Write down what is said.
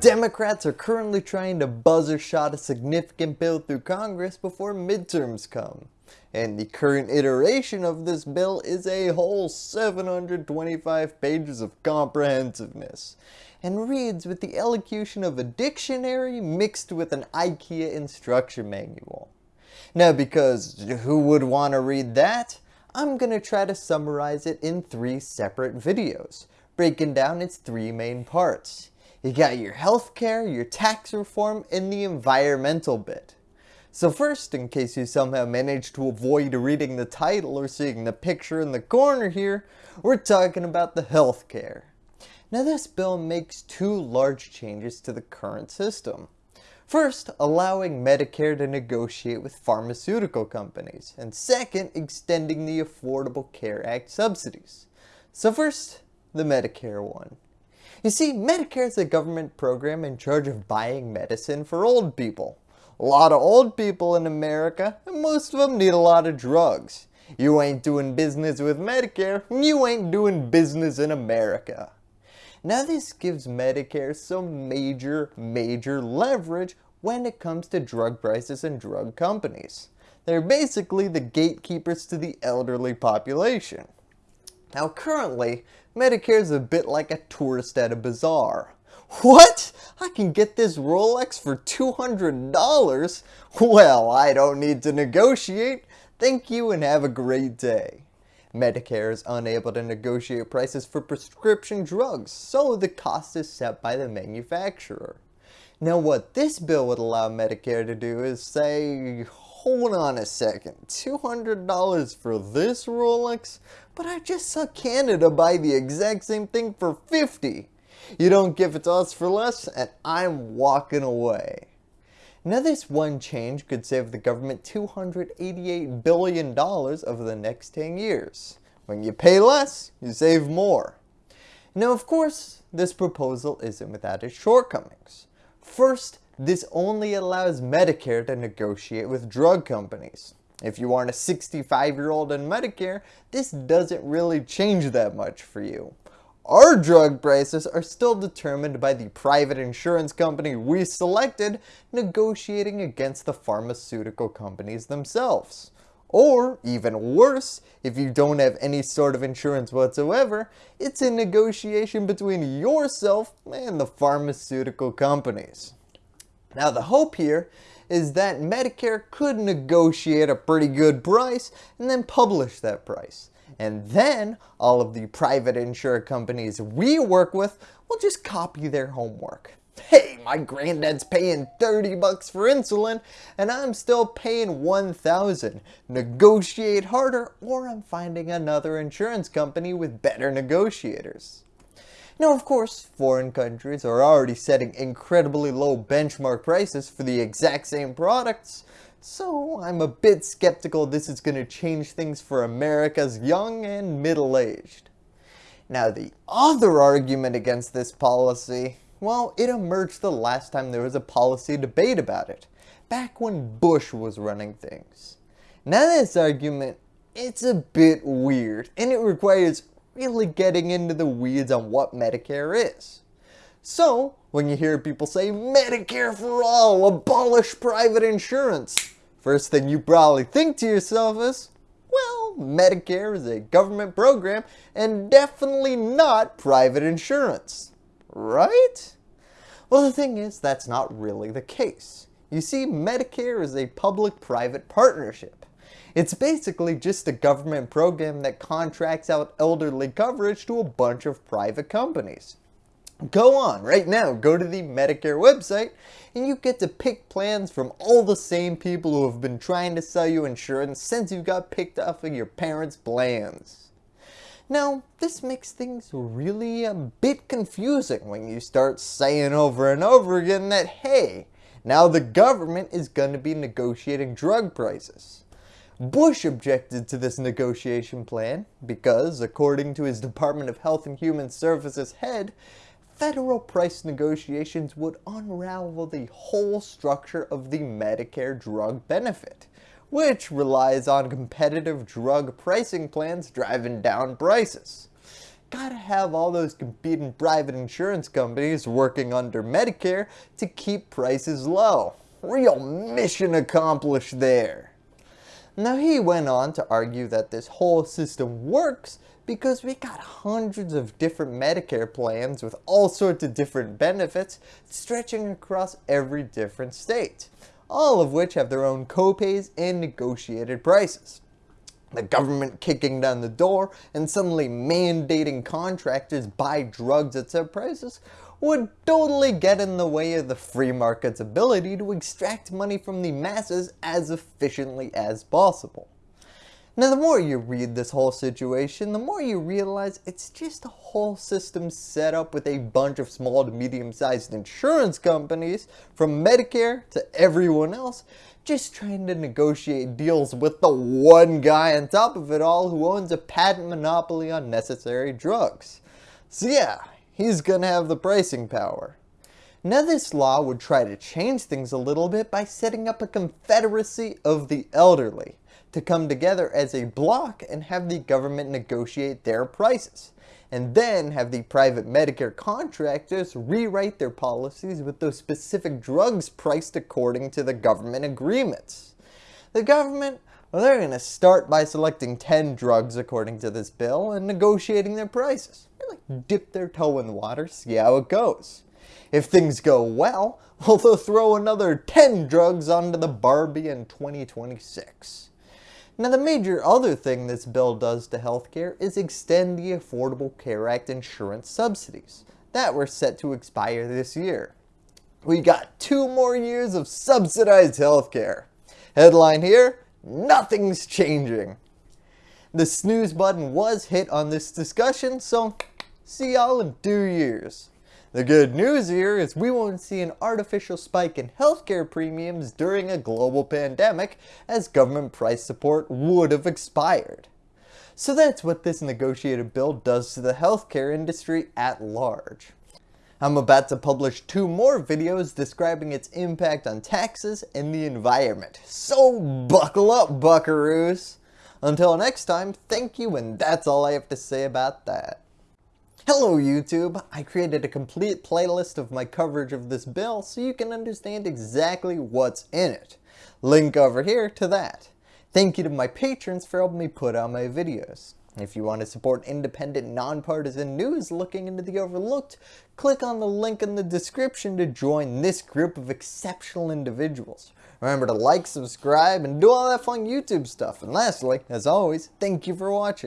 Democrats are currently trying to buzzer shot a significant bill through Congress before midterms come. And the current iteration of this bill is a whole 725 pages of comprehensiveness and reads with the elocution of a dictionary mixed with an IKEA instruction manual. Now because who would want to read that? I'm going to try to summarize it in three separate videos, breaking down its three main parts. You got your healthcare, your tax reform, and the environmental bit. So first, in case you somehow managed to avoid reading the title or seeing the picture in the corner here, we're talking about the healthcare. Now this bill makes two large changes to the current system. First, allowing Medicare to negotiate with pharmaceutical companies, and second, extending the Affordable Care Act subsidies. So first, the Medicare one. You see, Medicare is a government program in charge of buying medicine for old people. A lot of old people in America, and most of them need a lot of drugs. You ain't doing business with Medicare, you ain't doing business in America. Now this gives Medicare some major, major leverage when it comes to drug prices and drug companies. They're basically the gatekeepers to the elderly population. Now currently, Medicare is a bit like a tourist at a bazaar. What? I can get this Rolex for $200? Well, I don't need to negotiate. Thank you and have a great day. Medicare is unable to negotiate prices for prescription drugs, so the cost is set by the manufacturer. Now what this bill would allow Medicare to do is say, hold on a second, $200 for this Rolex? But I just saw Canada buy the exact same thing for 50 You don't give it to us for less and I'm walking away. Now this one change could save the government $288 billion over the next 10 years. When you pay less, you save more. Now of course, this proposal isn't without its shortcomings. First, this only allows Medicare to negotiate with drug companies. If you aren't a 65 year old in Medicare, this doesn't really change that much for you. Our drug prices are still determined by the private insurance company we selected negotiating against the pharmaceutical companies themselves. Or, even worse, if you don't have any sort of insurance whatsoever, it's a negotiation between yourself and the pharmaceutical companies. Now the hope here is that Medicare could negotiate a pretty good price and then publish that price. And then all of the private insurance companies we work with will just copy their homework. Hey, my granddad's paying 30 bucks for insulin and I'm still paying 1,000. Negotiate harder or I'm finding another insurance company with better negotiators. Now of course, foreign countries are already setting incredibly low benchmark prices for the exact same products, so I'm a bit skeptical this is going to change things for America's young and middle-aged. Now the other argument against this policy, well it emerged the last time there was a policy debate about it, back when Bush was running things. Now this argument, it's a bit weird and it requires really getting into the weeds on what Medicare is. So, when you hear people say Medicare for all, abolish private insurance, first thing you probably think to yourself is, well, Medicare is a government program and definitely not private insurance, right? Well, the thing is, that's not really the case. You see, Medicare is a public-private partnership. It's basically just a government program that contracts out elderly coverage to a bunch of private companies. Go on right now, go to the Medicare website and you get to pick plans from all the same people who have been trying to sell you insurance since you got picked off of your parents' plans. Now, this makes things really a bit confusing when you start saying over and over again that hey, now the government is going to be negotiating drug prices. Bush objected to this negotiation plan because, according to his Department of Health and Human Services head, federal price negotiations would unravel the whole structure of the Medicare drug benefit, which relies on competitive drug pricing plans driving down prices. gotta have all those competing private insurance companies working under Medicare to keep prices low. Real mission accomplished there. Now he went on to argue that this whole system works because we got hundreds of different Medicare plans with all sorts of different benefits stretching across every different state, all of which have their own copays and negotiated prices. The government kicking down the door and suddenly mandating contractors buy drugs at set prices would totally get in the way of the free market's ability to extract money from the masses as efficiently as possible. Now the more you read this whole situation, the more you realize it's just a whole system set up with a bunch of small to medium sized insurance companies, from Medicare to everyone else, just trying to negotiate deals with the one guy on top of it all who owns a patent monopoly on necessary drugs. So yeah, he's gonna have the pricing power. Now this law would try to change things a little bit by setting up a confederacy of the elderly to come together as a block and have the government negotiate their prices and then have the private Medicare contractors rewrite their policies with those specific drugs priced according to the government agreements. The government, well they're going to start by selecting 10 drugs according to this bill and negotiating their prices like dip their toe in the water, see how it goes. If things go well, well they'll throw another 10 drugs onto the Barbie in 2026. Now the major other thing this bill does to healthcare is extend the Affordable Care Act insurance subsidies that were set to expire this year. We got two more years of subsidized healthcare. Headline here, nothing's changing. The snooze button was hit on this discussion, so see y'all in two years. The good news here is we won't see an artificial spike in healthcare premiums during a global pandemic as government price support would have expired. So that's what this negotiated bill does to the healthcare industry at large. I'm about to publish two more videos describing its impact on taxes and the environment. So buckle up buckaroos! Until next time, thank you and that's all I have to say about that. Hello YouTube! I created a complete playlist of my coverage of this bill so you can understand exactly what's in it. Link over here to that. Thank you to my patrons for helping me put out my videos. If you want to support independent, nonpartisan news looking into the overlooked, click on the link in the description to join this group of exceptional individuals. Remember to like, subscribe, and do all that fun YouTube stuff. And lastly, as always, thank you for watching.